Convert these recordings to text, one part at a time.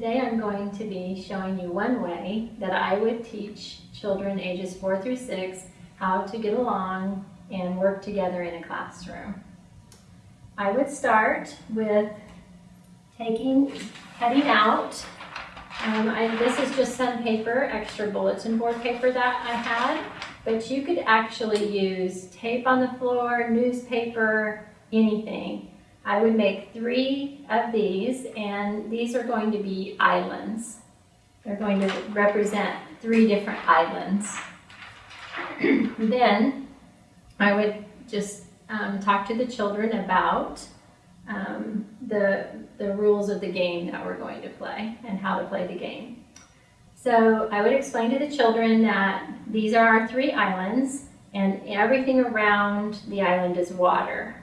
Today I'm going to be showing you one way that I would teach children ages 4 through 6 how to get along and work together in a classroom. I would start with taking, cutting out. Um, I, this is just some paper, extra bulletin board paper that I had, but you could actually use tape on the floor, newspaper, anything. I would make three of these, and these are going to be islands. They're going to represent three different islands. then I would just um, talk to the children about um, the, the rules of the game that we're going to play and how to play the game. So I would explain to the children that these are our three islands and everything around the island is water.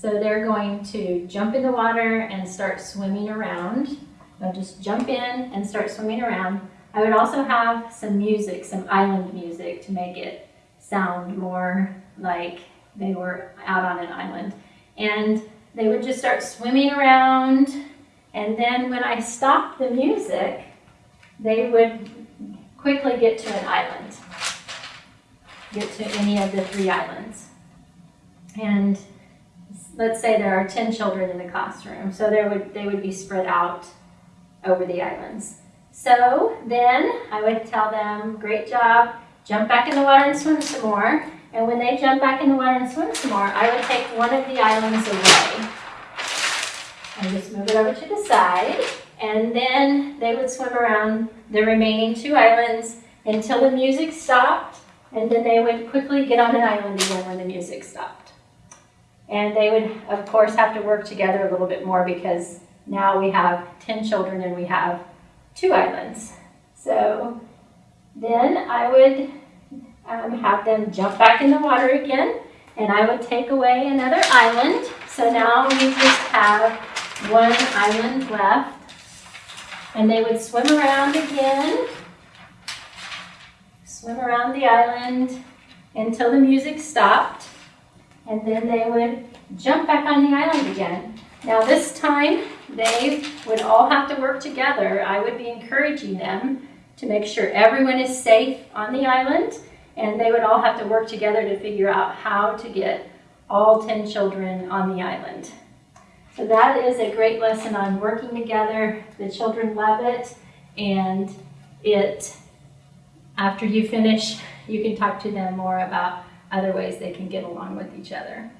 So they're going to jump in the water and start swimming around. They'll just jump in and start swimming around. I would also have some music, some island music to make it sound more like they were out on an island. And they would just start swimming around. And then when I stopped the music, they would quickly get to an island, get to any of the three islands. And let's say there are 10 children in the classroom, so there would, they would be spread out over the islands. So then I would tell them, great job, jump back in the water and swim some more. And when they jump back in the water and swim some more, I would take one of the islands away. And just move it over to the side. And then they would swim around the remaining two islands until the music stopped. And then they would quickly get on an island again when the music stopped. And they would, of course, have to work together a little bit more because now we have 10 children and we have two islands. So then I would um, have them jump back in the water again and I would take away another island. So now we just have one island left. And they would swim around again, swim around the island until the music stopped and then they would jump back on the island again. Now this time, they would all have to work together. I would be encouraging them to make sure everyone is safe on the island, and they would all have to work together to figure out how to get all 10 children on the island. So that is a great lesson on working together. The children love it, and it, after you finish, you can talk to them more about other ways they can get along with each other.